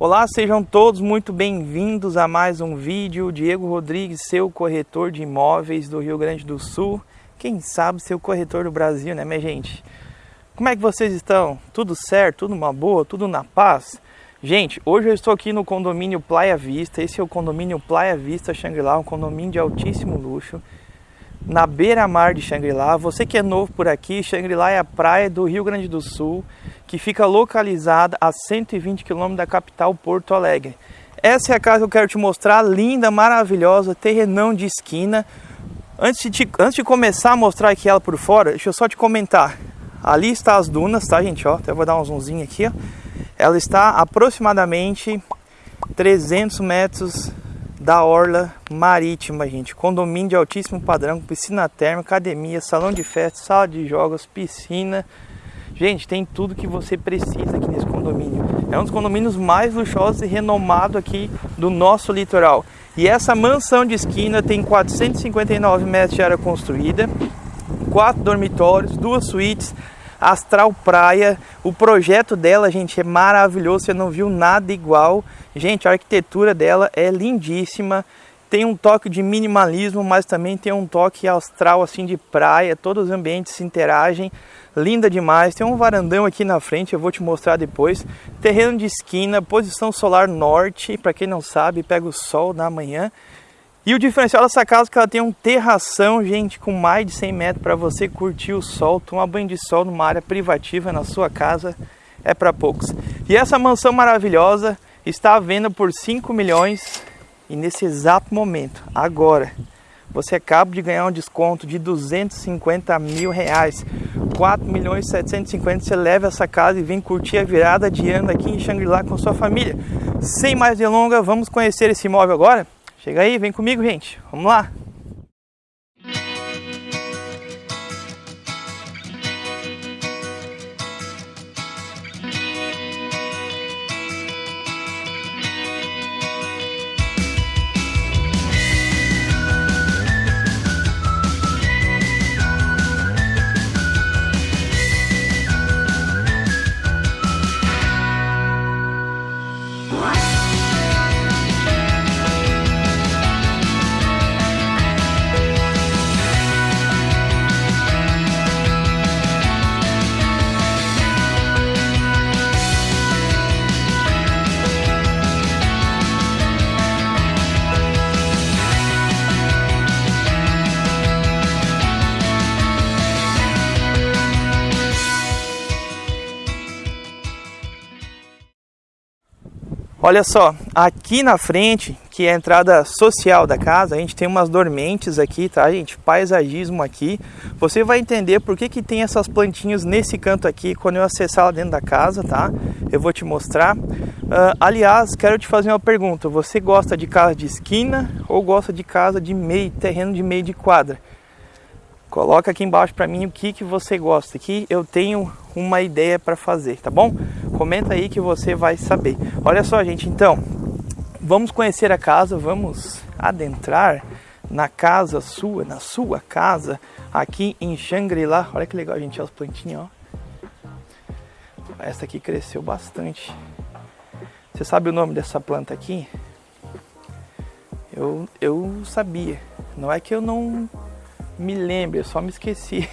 Olá, sejam todos muito bem-vindos a mais um vídeo. Diego Rodrigues, seu corretor de imóveis do Rio Grande do Sul. Quem sabe seu corretor do Brasil, né, minha gente? Como é que vocês estão? Tudo certo? Tudo uma boa? Tudo na paz? Gente, hoje eu estou aqui no condomínio Playa Vista. Esse é o condomínio Playa Vista Shangri-La, um condomínio de altíssimo luxo. Na beira-mar de Shangri-La. Você que é novo por aqui, Shangri-La é a praia do Rio Grande do Sul que fica localizada a 120 km da capital Porto Alegre. Essa é a casa que eu quero te mostrar, linda, maravilhosa, terrenão de esquina. Antes de, antes de começar a mostrar aqui ela por fora, deixa eu só te comentar. Ali está as dunas, tá gente? Ó, até vou dar um zoomzinho aqui, ó. Ela está aproximadamente 300 metros da orla marítima, gente. Condomínio de altíssimo padrão, piscina térmica, academia, salão de festa, sala de jogos, piscina, Gente, tem tudo que você precisa aqui nesse condomínio. É um dos condomínios mais luxuosos e renomados aqui do nosso litoral. E essa mansão de esquina tem 459 metros de área construída, quatro dormitórios, duas suítes, astral praia. O projeto dela, gente, é maravilhoso. Você não viu nada igual. Gente, a arquitetura dela é lindíssima tem um toque de minimalismo, mas também tem um toque astral assim de praia, todos os ambientes se interagem, linda demais. Tem um varandão aqui na frente, eu vou te mostrar depois. Terreno de esquina, posição solar norte, para quem não sabe, pega o sol na manhã. E o diferencial dessa casa é que ela tem um terração, gente, com mais de 100 metros para você curtir o sol, tomar banho de sol numa área privativa na sua casa, é para poucos. E essa mansão maravilhosa está à venda por 5 milhões e nesse exato momento, agora, você acaba de ganhar um desconto de 250 mil reais. 4 milhões e 750 você leva essa casa e vem curtir a virada de ano aqui em Xangri-Lá com sua família. Sem mais delongas, vamos conhecer esse imóvel agora? Chega aí, vem comigo, gente. Vamos lá. Olha só, aqui na frente, que é a entrada social da casa, a gente tem umas dormentes aqui, tá, gente? Paisagismo aqui. Você vai entender por que, que tem essas plantinhas nesse canto aqui quando eu acessar lá dentro da casa, tá? Eu vou te mostrar. Uh, aliás, quero te fazer uma pergunta. Você gosta de casa de esquina ou gosta de casa de meio, terreno de meio de quadra? Coloca aqui embaixo para mim o que, que você gosta, que eu tenho uma ideia para fazer, tá bom? Comenta aí que você vai saber. Olha só, gente, então, vamos conhecer a casa, vamos adentrar na casa sua, na sua casa, aqui em Xangri-Lá. Olha que legal, gente, as plantinhas, ó. Essa aqui cresceu bastante. Você sabe o nome dessa planta aqui? Eu, eu sabia. Não é que eu não me lembre, eu só me esqueci.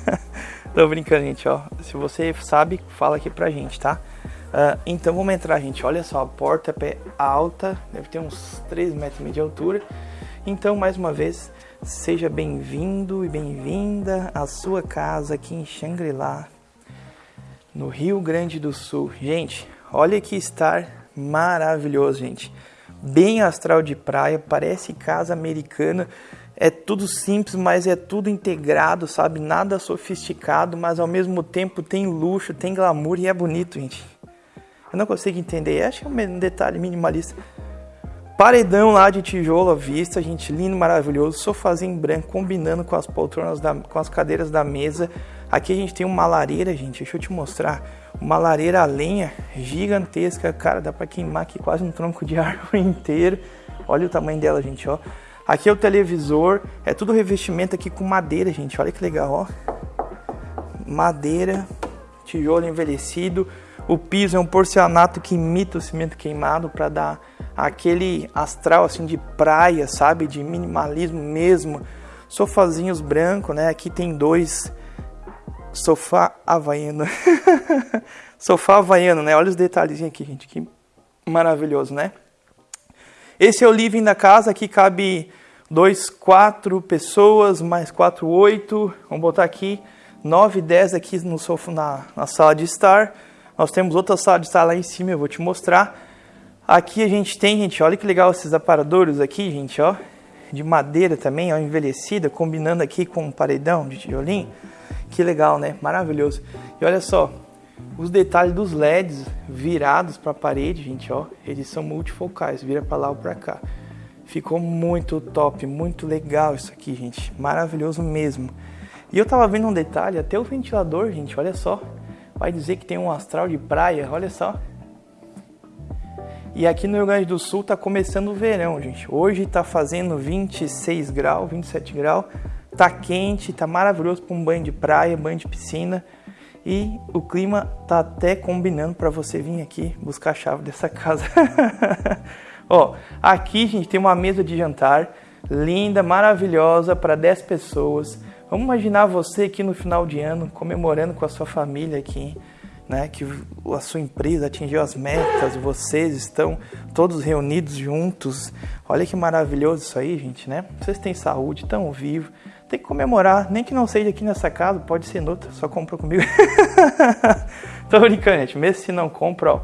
Tô brincando, gente, ó. Se você sabe, fala aqui pra gente, tá? Uh, então vamos entrar, gente. Olha só, a porta é alta, deve ter uns 3 metros de altura. Então, mais uma vez, seja bem-vindo e bem-vinda à sua casa aqui em Xangri-Lá, no Rio Grande do Sul. Gente, olha que estar maravilhoso, gente. Bem astral de praia, parece casa americana é tudo simples, mas é tudo integrado, sabe? Nada sofisticado, mas ao mesmo tempo tem luxo, tem glamour e é bonito, gente. Eu não consigo entender, acho que é um detalhe minimalista. Paredão lá de tijolo à vista, gente, lindo, maravilhoso. Sofazinho branco, combinando com as poltronas, da, com as cadeiras da mesa. Aqui a gente tem uma lareira, gente, deixa eu te mostrar. Uma lareira a lenha gigantesca, cara, dá pra queimar aqui quase um tronco de árvore inteiro. Olha o tamanho dela, gente, ó. Aqui é o televisor, é tudo revestimento aqui com madeira, gente. Olha que legal, ó. Madeira, tijolo envelhecido. O piso é um porcelanato que imita o cimento queimado para dar aquele astral assim de praia, sabe? De minimalismo mesmo. Sofazinhos brancos, né? Aqui tem dois sofá havaiano. sofá havaiano, né? Olha os detalhezinhos aqui, gente. Que maravilhoso, né? Esse é o living da casa. Aqui cabe dois, quatro pessoas, mais quatro, oito. Vamos botar aqui nove, dez aqui no sofá, na, na sala de estar. Nós temos outra sala de estar lá em cima, eu vou te mostrar. Aqui a gente tem, gente, olha que legal esses aparadores aqui, gente, ó. De madeira também, ó, envelhecida, combinando aqui com um paredão de tijolinho. Que legal, né? Maravilhoso. E olha só, os detalhes dos LEDs virados para a parede, gente, ó. Eles são multifocais, vira para lá ou para cá. Ficou muito top, muito legal isso aqui, gente. Maravilhoso mesmo. E eu tava vendo um detalhe, até o ventilador, gente, olha só vai dizer que tem um astral de praia, olha só. E aqui no Rio Grande do Sul tá começando o verão, gente. Hoje tá fazendo 26 graus, 27 graus. Tá quente, tá maravilhoso para um banho de praia, banho de piscina. E o clima tá até combinando para você vir aqui buscar a chave dessa casa. Ó, aqui, gente, tem uma mesa de jantar linda, maravilhosa para 10 pessoas Vamos imaginar você aqui no final de ano comemorando com a sua família aqui, né? Que a sua empresa atingiu as metas, vocês estão todos reunidos juntos. Olha que maravilhoso isso aí, gente, né? Vocês têm saúde, estão vivos. Tem que comemorar, nem que não seja aqui nessa casa, pode ser noutra, só compra comigo. Tô brincando, gente. Mesmo se não compra, ó.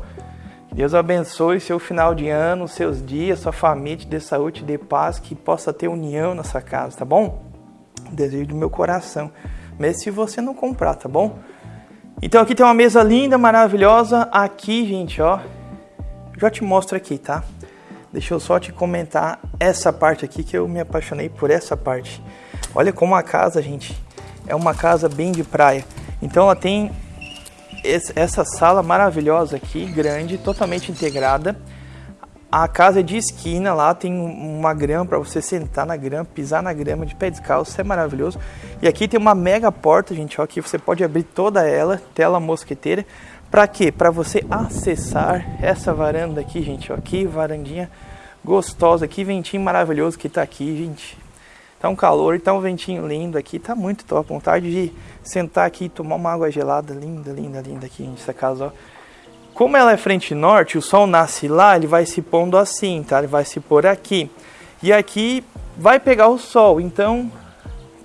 Deus abençoe seu final de ano, seus dias, sua família, te dê saúde, te dê paz, que possa ter união nessa casa, tá bom? desejo do meu coração, mesmo se você não comprar, tá bom? Então aqui tem uma mesa linda, maravilhosa. Aqui, gente, ó, já te mostro aqui, tá? Deixa eu só te comentar essa parte aqui que eu me apaixonei por essa parte. Olha como a casa, gente, é uma casa bem de praia. Então ela tem essa sala maravilhosa aqui, grande, totalmente integrada. A casa é de esquina, lá tem uma grama para você sentar na grama, pisar na grama de pé descalço, é maravilhoso. E aqui tem uma mega porta, gente, ó, que você pode abrir toda ela, tela mosqueteira. Para quê? Para você acessar essa varanda aqui, gente, ó, aqui varandinha gostosa, que ventinho maravilhoso que tá aqui, gente. Tá um calor, tá um ventinho lindo aqui, tá muito top. Vontade de sentar aqui e tomar uma água gelada, linda, linda, linda aqui, gente, essa casa, ó. Como ela é frente norte, o sol nasce lá, ele vai se pondo assim, tá? Ele vai se pôr aqui. E aqui vai pegar o sol, então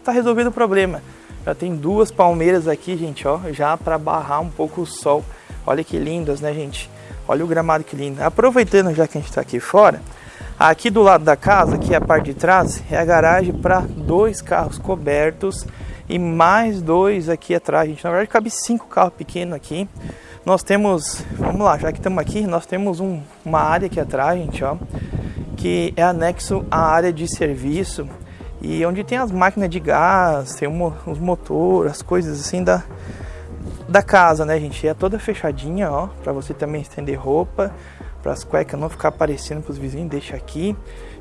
tá resolvido o problema. Já tem duas palmeiras aqui, gente, ó, já para barrar um pouco o sol. Olha que lindas, né, gente? Olha o gramado que lindo. Aproveitando já que a gente está aqui fora, aqui do lado da casa, que é a parte de trás, é a garagem para dois carros cobertos e mais dois aqui atrás, gente. Na verdade, cabe cinco carros pequenos aqui nós temos, vamos lá, já que estamos aqui, nós temos um, uma área aqui atrás, gente, ó, que é anexo à área de serviço e onde tem as máquinas de gás, tem um, os motores, as coisas assim da, da casa, né, gente? é toda fechadinha, ó, para você também estender roupa, para as cuecas não ficar aparecendo para os vizinhos, deixa aqui.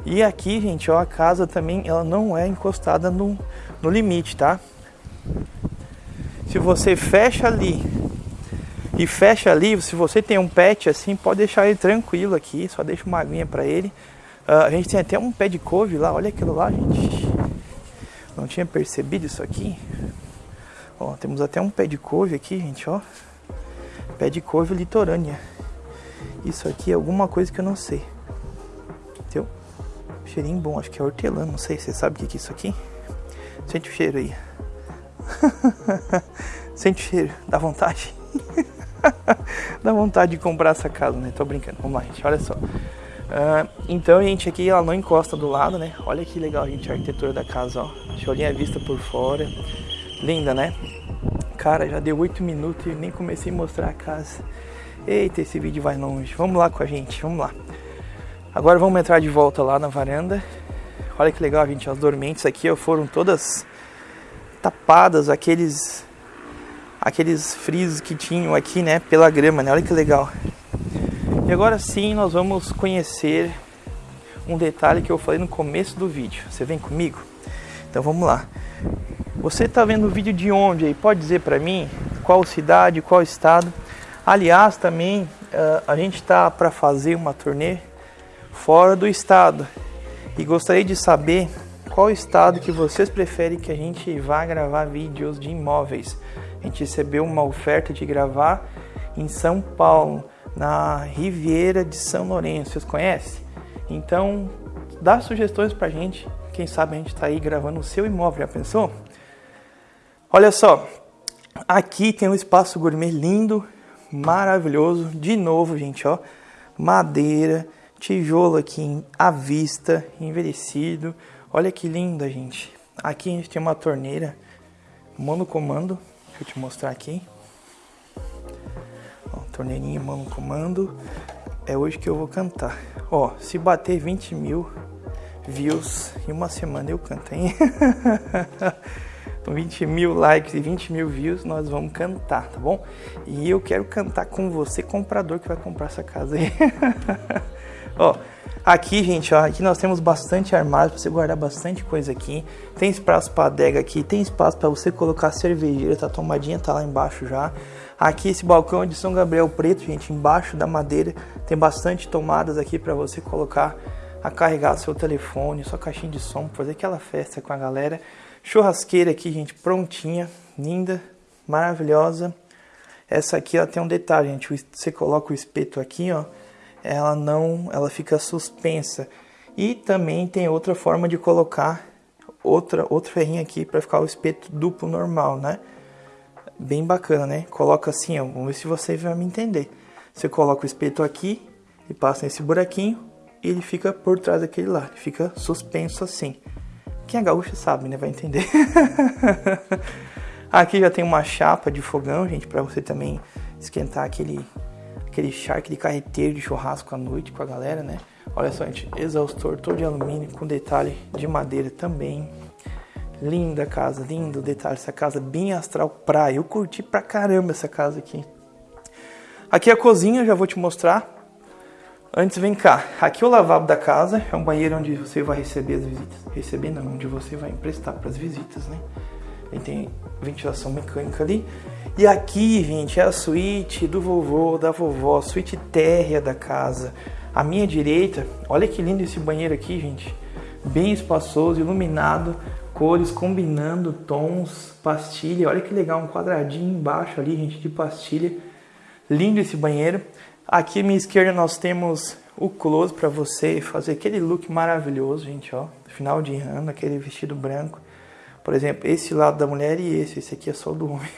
E aqui, gente, ó, a casa também ela não é encostada no, no limite, tá? Se você fecha ali e fecha ali, se você tem um pet assim, pode deixar ele tranquilo aqui, só deixa uma aguinha para ele. Uh, a gente tem até um pé de couve lá, olha aquilo lá, gente. Não tinha percebido isso aqui. Ó, temos até um pé de couve aqui, gente, ó. Pé de couve litorânea. Isso aqui é alguma coisa que eu não sei. Entendeu? Cheirinho bom, acho que é hortelã, não sei. Você sabe o que é isso aqui? Sente o cheiro aí. Sente o cheiro, dá vontade. Dá vontade de comprar essa casa, né? Tô brincando. Vamos lá, gente. Olha só. Uh, então, gente, aqui ela não encosta do lado, né? Olha que legal, gente, a arquitetura da casa, ó. Deixa eu olhar a vista por fora. Linda, né? Cara, já deu 8 minutos e nem comecei a mostrar a casa. Eita, esse vídeo vai longe. Vamos lá com a gente, vamos lá. Agora vamos entrar de volta lá na varanda. Olha que legal, gente. As dormentes aqui ó, foram todas tapadas, aqueles aqueles frisos que tinham aqui, né, pela grama, né? Olha que legal. E agora sim, nós vamos conhecer um detalhe que eu falei no começo do vídeo. Você vem comigo? Então vamos lá. Você está vendo o vídeo de onde aí? Pode dizer para mim qual cidade, qual estado? Aliás, também a gente está para fazer uma turnê fora do estado e gostaria de saber qual estado que vocês preferem que a gente vá gravar vídeos de imóveis. A gente recebeu uma oferta de gravar em São Paulo, na Riviera de São Lourenço. Vocês conhecem? Então, dá sugestões pra gente. Quem sabe a gente tá aí gravando o seu imóvel, já pensou? Olha só, aqui tem um espaço gourmet lindo, maravilhoso. De novo, gente, ó, madeira, tijolo aqui à vista, envelhecido. Olha que linda, gente. Aqui a gente tem uma torneira monocomando. Deixa eu te mostrar aqui. Ó, torneirinha monocomando. É hoje que eu vou cantar. Ó, se bater 20 mil views em uma semana eu canto, hein? Com 20 mil likes e 20 mil views, nós vamos cantar, tá bom? E eu quero cantar com você, comprador, que vai comprar essa casa aí. ó, aqui, gente, ó, aqui nós temos bastante armário para você guardar bastante coisa aqui. Tem espaço para adega aqui, tem espaço para você colocar cervejeira, tá? A tomadinha tá lá embaixo já. Aqui esse balcão de São Gabriel Preto, gente, embaixo da madeira, tem bastante tomadas aqui para você colocar a carregar seu telefone, sua caixinha de som, fazer aquela festa com a galera. Churrasqueira aqui, gente, prontinha, linda, maravilhosa. Essa aqui ela tem um detalhe, gente. Você coloca o espeto aqui, ó, ela não, ela fica suspensa. E também tem outra forma de colocar outra outro ferrinho aqui para ficar o espeto duplo normal, né? Bem bacana, né? Coloca assim, ó, vamos ver se você vai me entender. Você coloca o espeto aqui e passa nesse buraquinho, e ele fica por trás daquele lá, ele fica suspenso assim. Quem é gaúcho sabe, né? Vai entender. Aqui já tem uma chapa de fogão, gente, para você também esquentar aquele aquele charque de carreteiro de churrasco à noite com a galera, né? Olha só, gente, exaustor todo de alumínio com detalhe de madeira também. Linda casa, lindo detalhe, essa casa bem astral praia. Eu curti pra caramba essa casa aqui. Aqui a cozinha, já vou te mostrar. Antes, vem cá. Aqui é o lavabo da casa. É um banheiro onde você vai receber as visitas. Receber não, onde você vai emprestar para as visitas, né? Ele tem ventilação mecânica ali. E aqui, gente, é a suíte do vovô, da vovó, suíte térrea da casa. À minha direita, olha que lindo esse banheiro aqui, gente. Bem espaçoso, iluminado, cores combinando, tons, pastilha. Olha que legal, um quadradinho embaixo ali, gente, de pastilha. Lindo esse banheiro. Aqui à minha esquerda nós temos o close para você fazer aquele look maravilhoso, gente, ó. Final de ano, aquele vestido branco. Por exemplo, esse lado da mulher e esse. Esse aqui é só do homem.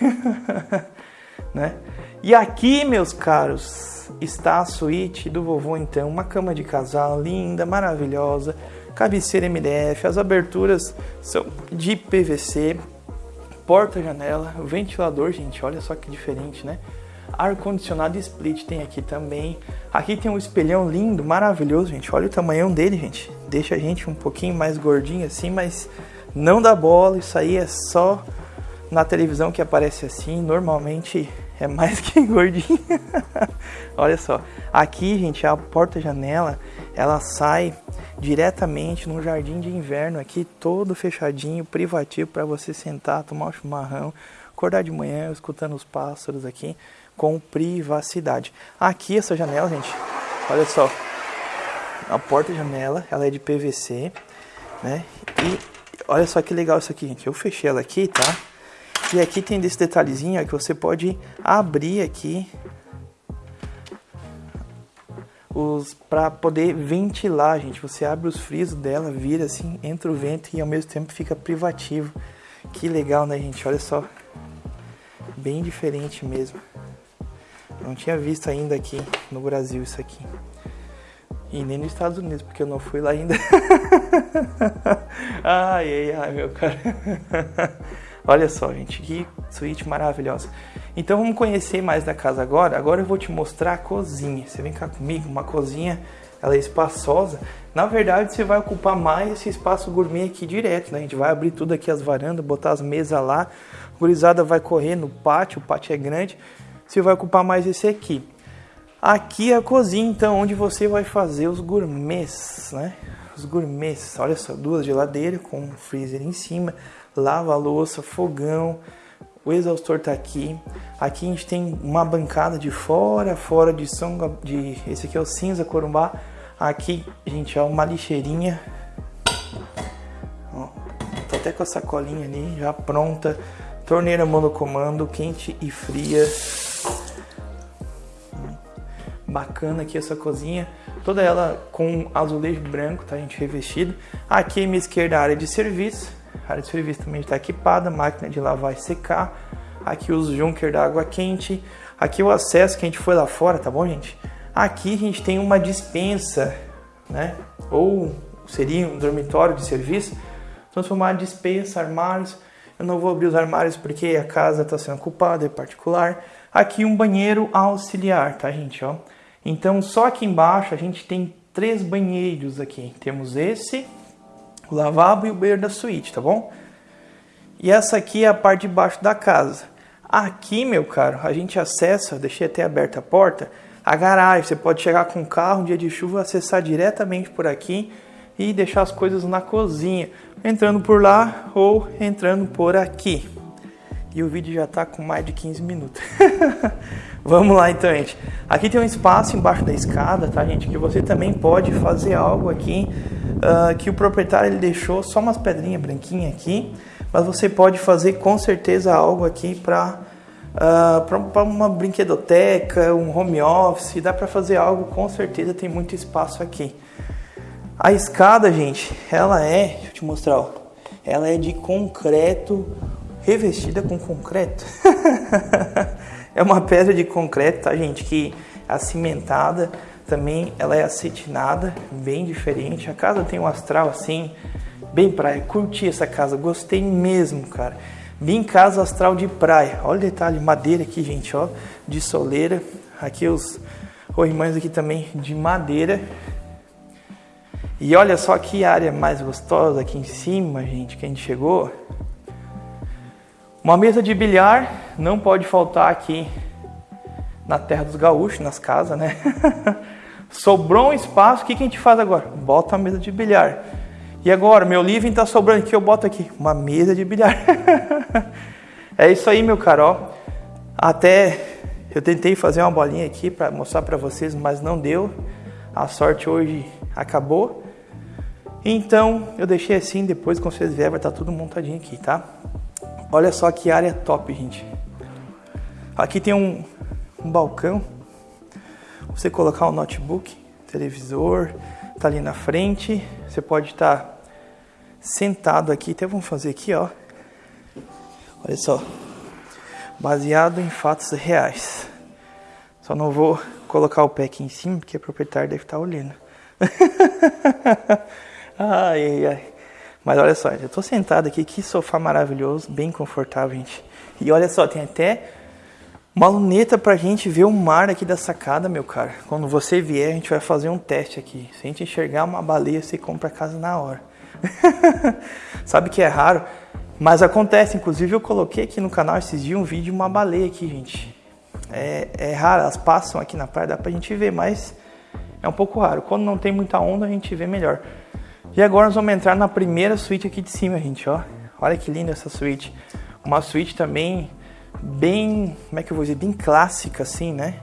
né? E aqui, meus caros, está a suíte do vovô, então. Uma cama de casal linda, maravilhosa. Cabeceira MDF. As aberturas são de PVC. Porta-janela. Ventilador, gente. Olha só que diferente, né? ar-condicionado split tem aqui também. Aqui tem um espelhão lindo, maravilhoso, gente. Olha o tamanho dele, gente. Deixa a gente um pouquinho mais gordinho assim, mas não dá bola. Isso aí é só na televisão que aparece assim. Normalmente é mais que gordinho. Olha só. Aqui, gente, a porta-janela, ela sai diretamente no jardim de inverno aqui, todo fechadinho, privativo para você sentar, tomar um chimarrão, acordar de manhã escutando os pássaros aqui com privacidade. Aqui essa janela, gente, olha só, a porta-janela, ela é de PVC, né? E olha só que legal isso aqui, gente. Eu fechei ela aqui, tá? E aqui tem desse detalhezinho que você pode abrir aqui os para poder ventilar, gente. Você abre os frisos dela, vira assim, entra o vento e ao mesmo tempo fica privativo. Que legal, né, gente? Olha só. Bem diferente mesmo. Não tinha visto ainda aqui no Brasil isso aqui. E nem nos Estados Unidos, porque eu não fui lá ainda. ai, ai, ai, meu cara. Olha só, gente, que suíte maravilhosa. Então vamos conhecer mais da casa agora. Agora eu vou te mostrar a cozinha. Você vem cá comigo, uma cozinha, ela é espaçosa. Na verdade, você vai ocupar mais esse espaço gourmet aqui direto, né? A gente vai abrir tudo aqui as varandas, botar as mesas lá. A gurizada vai correr no pátio, o pátio é grande você vai ocupar mais esse aqui. Aqui é a cozinha, então, onde você vai fazer os gourmets, né? Os gourmets, olha só, duas geladeiras com um freezer em cima, lava-louça, fogão, o exaustor tá aqui. Aqui a gente tem uma bancada de fora, fora de som, de esse aqui é o cinza corumbá. Aqui, gente, ó, uma lixeirinha. Ó, tô até com a sacolinha ali já pronta. Torneira monocomando, quente e fria. Bacana aqui essa cozinha. Toda ela com azulejo branco, tá, gente, revestido. Aqui à minha esquerda a área de serviço. A área de serviço também está equipada, máquina de lavar e secar. Aqui os junker da água quente. Aqui o acesso que a gente foi lá fora, tá bom, gente? Aqui a gente tem uma dispensa, né? Ou seria um dormitório de serviço. Transformar dispensa, armários. Eu não vou abrir os armários porque a casa está sendo ocupada, é particular. Aqui um banheiro auxiliar, tá, gente? Ó. Então, só aqui embaixo a gente tem três banheiros aqui. Temos esse, o lavabo e o banheiro da suíte, tá bom? E essa aqui é a parte de baixo da casa. Aqui, meu caro, a gente acessa, deixei até aberta a porta, a garagem. Você pode chegar com o carro um dia de chuva, acessar diretamente por aqui e deixar as coisas na cozinha, entrando por lá ou entrando por aqui. E o vídeo já está com mais de 15 minutos. Vamos lá então, gente. Aqui tem um espaço embaixo da escada, tá, gente? Que você também pode fazer algo aqui uh, que o proprietário ele deixou só umas pedrinhas branquinhas aqui mas você pode fazer com certeza algo aqui para uh, para uma brinquedoteca, um home office, dá para fazer algo com certeza, tem muito espaço aqui. A escada, gente, ela é, deixa eu te mostrar, ó, ela é de concreto, revestida com concreto. é uma pedra de concreto, tá, gente, que é cimentada, também ela é acetinada, bem diferente. A casa tem um astral assim, Bem praia, curti essa casa, gostei mesmo, cara. Vim em casa astral de praia. Olha o detalhe, madeira aqui, gente, ó, de soleira. Aqui os corrimães aqui também de madeira. E olha só que área mais gostosa aqui em cima, gente, que a gente chegou. Uma mesa de bilhar não pode faltar aqui na terra dos gaúchos, nas casas, né? Sobrou um espaço, o que, que a gente faz agora? Bota a mesa de bilhar. E agora, meu living está sobrando aqui, eu boto aqui uma mesa de bilhar. é isso aí, meu caro. Até eu tentei fazer uma bolinha aqui para mostrar para vocês, mas não deu. A sorte hoje acabou. Então, eu deixei assim, depois quando vocês vierem vai estar tá tudo montadinho aqui, tá? Olha só que área top, gente. Aqui tem um, um balcão. Você colocar um notebook, televisor, tá ali na frente. Você pode estar tá sentado aqui. Até vamos fazer aqui, ó. Olha só. Baseado em fatos reais. Só não vou colocar o pé aqui em cima, porque a proprietária deve estar olhando. ai, ai, ai. Mas olha só, eu tô sentado aqui, que sofá maravilhoso, bem confortável, gente. E olha só, tem até uma luneta pra gente ver o mar aqui da sacada, meu cara. Quando você vier, a gente vai fazer um teste aqui. Se a gente enxergar uma baleia, você compra a casa na hora. Sabe que é raro, mas acontece. Inclusive eu coloquei aqui no canal esses dias um vídeo de uma baleia aqui, gente. É, é raro, elas passam aqui na praia, dá pra gente ver, mas é um pouco raro. Quando não tem muita onda, a gente vê melhor. E agora nós vamos entrar na primeira suíte aqui de cima, gente, ó. Olha que linda essa suíte. Uma suíte também bem, como é que eu vou dizer, bem clássica assim, né?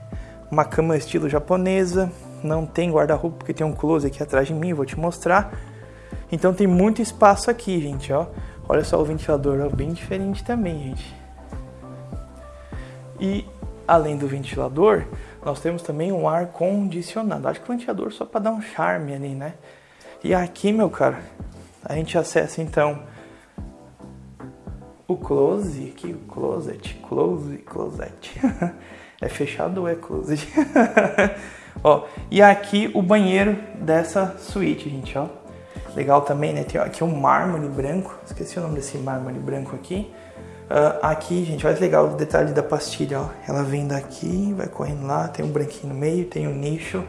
Uma cama estilo japonesa, não tem guarda-roupa porque tem um closet aqui atrás de mim, vou te mostrar. Então tem muito espaço aqui, gente, ó. Olha só o ventilador, ó, bem diferente também, gente. E além do ventilador, nós temos também um ar condicionado. Acho que o ventilador só para dar um charme ali, né? E aqui, meu cara, a gente acessa então o close, aqui o closet, close, closet. é fechado ou é closet? ó, e aqui o banheiro dessa suíte, gente, ó. Legal também, né? Tem aqui um mármore branco. Esqueci o nome desse mármore branco aqui. Uh, aqui, gente, olha que legal o detalhe da pastilha, ó. Ela vem daqui, vai correndo lá, tem um branquinho no meio, tem um nicho.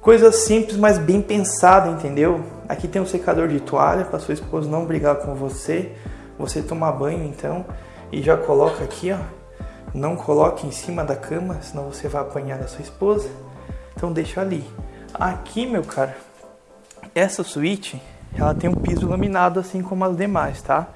Coisa simples, mas bem pensada, entendeu? Aqui tem um secador de toalha para sua esposa não brigar com você. Você tomar banho, então, e já coloca aqui, ó. Não coloque em cima da cama, senão você vai apanhar da sua esposa. Então deixa ali. Aqui, meu cara, essa suíte, ela tem um piso laminado assim como as demais, tá?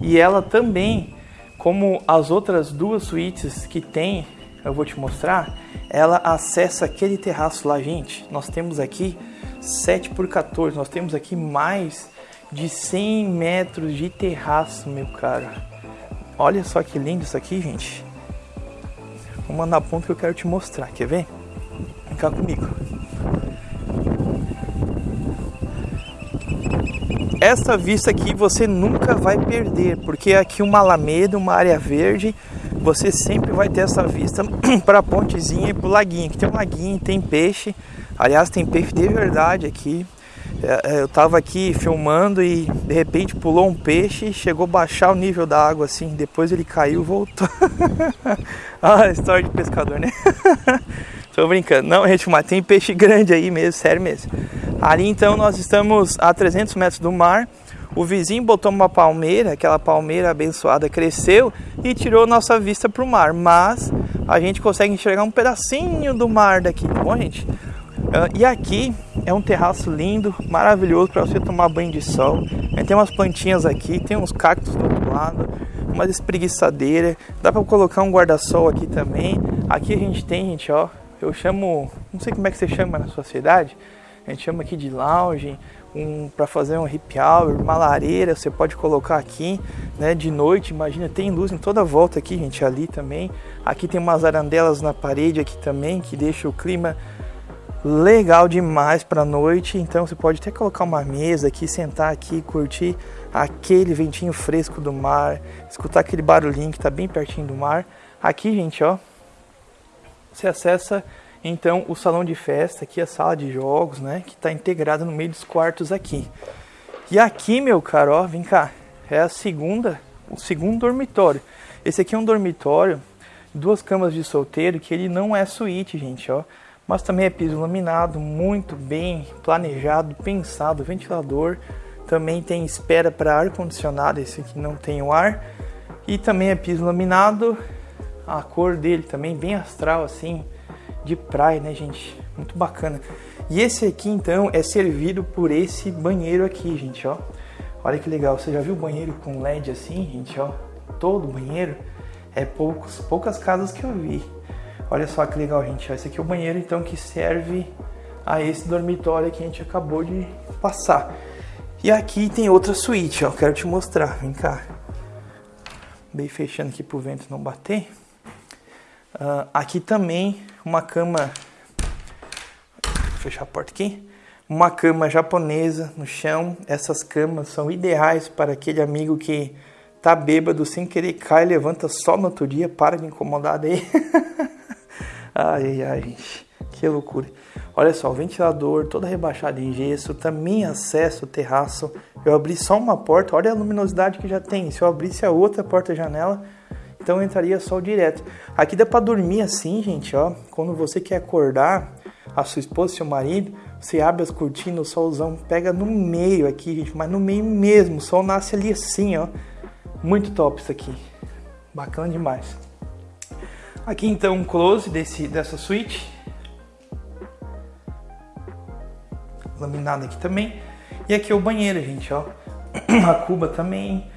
E ela também como as outras duas suítes que tem, eu vou te mostrar, ela acessa aquele terraço lá, gente. Nós temos aqui 7 por 14, nós temos aqui mais de 100 metros de terraço, meu cara. Olha só que lindo isso aqui, gente. Vou mandar ponto que eu quero te mostrar, quer ver? Vem cá comigo. Essa vista aqui você nunca vai perder, porque é aqui uma alameda, uma área verde, você sempre vai ter essa vista para a pontezinha e para o laguinho. Aqui tem um laguinho, tem peixe, aliás tem peixe de verdade aqui. É, é, eu tava aqui filmando e de repente pulou um peixe, chegou a baixar o nível da água assim, depois ele caiu, voltou. ah, história de pescador, né? Tô brincando. Não, gente, mas tem peixe grande aí mesmo, sério mesmo. Ali então nós estamos a 300 metros do mar. O vizinho botou uma palmeira, aquela palmeira abençoada cresceu e tirou nossa vista para o mar. Mas a gente consegue enxergar um pedacinho do mar daqui, tá bom, gente? Uh, e aqui é um terraço lindo, maravilhoso para você tomar banho de sol. Tem umas plantinhas aqui, tem uns cactos do outro lado, uma espreguiçadeira. Dá para colocar um guarda-sol aqui também. Aqui a gente tem, gente, ó, eu chamo, não sei como é que você chama na sua cidade. A gente chama aqui de lounge, um, para fazer um happy hour, uma lareira, você pode colocar aqui, né, de noite, imagina, tem luz em toda volta aqui, gente, ali também. Aqui tem umas arandelas na parede aqui também, que deixa o clima legal demais para noite. Então você pode até colocar uma mesa aqui, sentar aqui, curtir aquele ventinho fresco do mar, escutar aquele barulhinho que está bem pertinho do mar. Aqui, gente, ó, você acessa então o salão de festa, aqui a sala de jogos, né, que está integrada no meio dos quartos aqui. E aqui, meu caro, ó, vem cá, é a segunda, o segundo dormitório. Esse aqui é um dormitório, duas camas de solteiro, que ele não é suíte, gente, ó mas também é piso laminado, muito bem planejado, pensado, ventilador, também tem espera para ar condicionado, esse aqui não tem o ar, e também é piso laminado, a cor dele também bem astral assim, de praia, né, gente? Muito bacana. E esse aqui então é servido por esse banheiro aqui, gente, ó. Olha que legal, você já viu banheiro com LED assim, gente, ó? Todo banheiro é poucos, poucas casas que eu vi. Olha só que legal, gente. Esse aqui é o banheiro, então, que serve a esse dormitório que a gente acabou de passar. E aqui tem outra suíte, ó. Quero te mostrar. Vem cá. Bem fechando aqui pro vento não bater. Uh, aqui também uma cama. Vou fechar a porta aqui. Uma cama japonesa no chão. Essas camas são ideais para aquele amigo que tá bêbado sem querer cai, levanta só no outro dia, para de incomodar daí. Ai, ai, gente, que loucura. Olha só, o ventilador todo rebaixado em gesso, também acesso ao terraço. Eu abri só uma porta, olha a luminosidade que já tem. Se eu abrisse a outra porta-janela, então entraria sol direto. Aqui dá para dormir assim, gente, ó. Quando você quer acordar a sua esposa, seu marido, você abre as cortinas, o solzão pega no meio aqui, gente, mas no meio mesmo. O sol nasce ali assim, ó. Muito top isso aqui. Bacana demais. Aqui então um close desse, dessa suíte. Laminado aqui também. E aqui é o banheiro, gente, ó. A cuba também,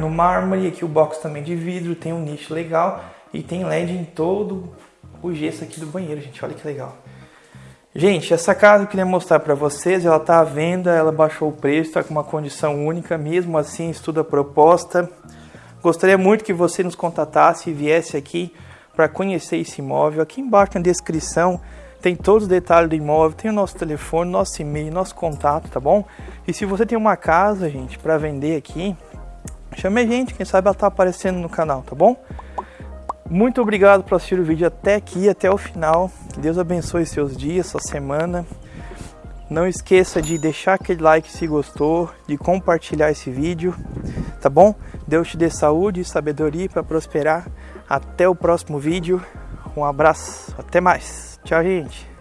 no mármore. Aqui o box também de vidro, tem um nicho legal. E tem LED em todo o gesso aqui do banheiro, gente. Olha que legal. Gente, essa casa eu queria mostrar para vocês, ela tá à venda, ela baixou o preço, está com uma condição única, mesmo assim estuda a proposta. Gostaria muito que você nos contatasse e viesse aqui para conhecer esse imóvel. Aqui embaixo na descrição tem todos os detalhes do imóvel, tem o nosso telefone, nosso e-mail, nosso contato, tá bom? E se você tem uma casa, gente, para vender aqui, chame a gente, quem sabe ela tá aparecendo no canal, tá bom? Muito obrigado por assistir o vídeo até aqui, até o final. Que Deus abençoe seus dias, sua semana. Não esqueça de deixar aquele like se gostou, de compartilhar esse vídeo, tá bom? Deus te dê saúde e sabedoria para prosperar. Até o próximo vídeo. Um abraço. Até mais. Tchau, gente.